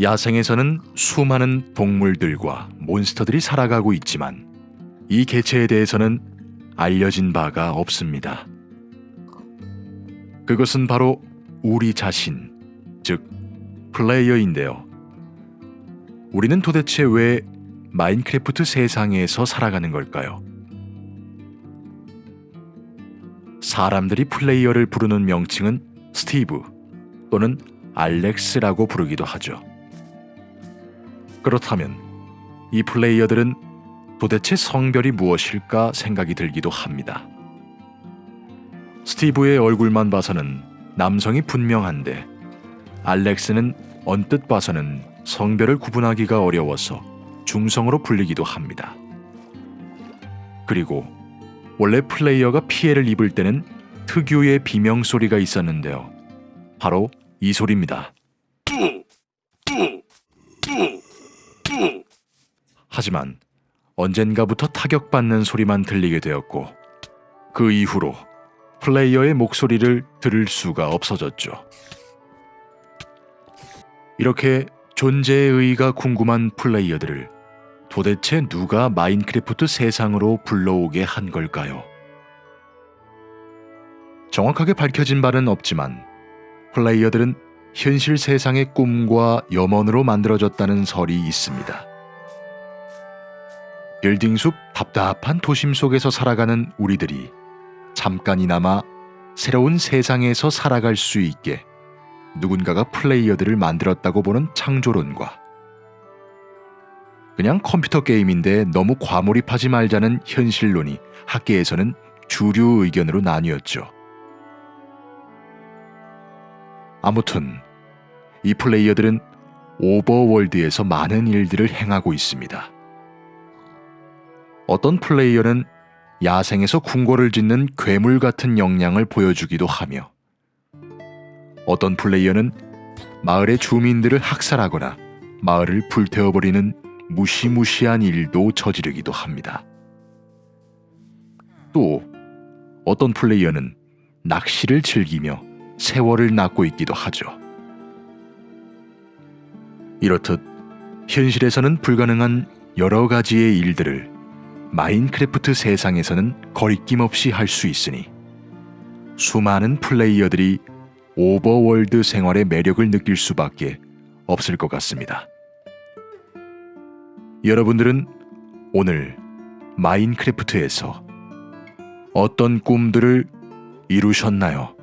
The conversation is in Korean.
야생에서는 수많은 동물들과 몬스터들이 살아가고 있지만 이 개체에 대해서는 알려진 바가 없습니다. 그것은 바로 우리 자신, 즉 플레이어인데요. 우리는 도대체 왜 마인크래프트 세상에서 살아가는 걸까요? 사람들이 플레이어를 부르는 명칭은 스티브 또는 알렉스라고 부르기도 하죠. 그렇다면 이 플레이어들은 도대체 성별이 무엇일까 생각이 들기도 합니다. 스티브의 얼굴만 봐서는 남성이 분명한데 알렉스는 언뜻 봐서는 성별을 구분하기가 어려워서 중성으로 불리기도 합니다. 그리고 원래 플레이어가 피해를 입을 때는 특유의 비명 소리가 있었는데요. 바로 이 소리입니다. 하지만 언젠가부터 타격받는 소리만 들리게 되었고 그 이후로 플레이어의 목소리를 들을 수가 없어졌죠. 이렇게 존재의 의의가 궁금한 플레이어들을 도대체 누가 마인크래프트 세상으로 불러오게 한 걸까요? 정확하게 밝혀진 바는 없지만 플레이어들은 현실 세상의 꿈과 염원으로 만들어졌다는 설이 있습니다. 빌딩숲 답답한 도심 속에서 살아가는 우리들이 잠깐이나마 새로운 세상에서 살아갈 수 있게 누군가가 플레이어들을 만들었다고 보는 창조론과 그냥 컴퓨터 게임인데 너무 과몰입하지 말자는 현실론이 학계에서는 주류 의견으로 나뉘었죠. 아무튼 이 플레이어들은 오버월드에서 많은 일들을 행하고 있습니다. 어떤 플레이어는 야생에서 궁궐을 짓는 괴물 같은 역량을 보여주기도 하며 어떤 플레이어는 마을의 주민들을 학살하거나 마을을 불태워버리는 무시무시한 일도 저지르기도 합니다. 또 어떤 플레이어는 낚시를 즐기며 세월을 낳고 있기도 하죠. 이렇듯 현실에서는 불가능한 여러 가지의 일들을 마인크래프트 세상에서는 거리낌 없이 할 수 있으니 수많은 플레이어들이 오버월드 생활의 매력을 느낄 수밖에 없을 것 같습니다. 여러분들은 오늘 마인크래프트에서 어떤 꿈들을 이루셨나요?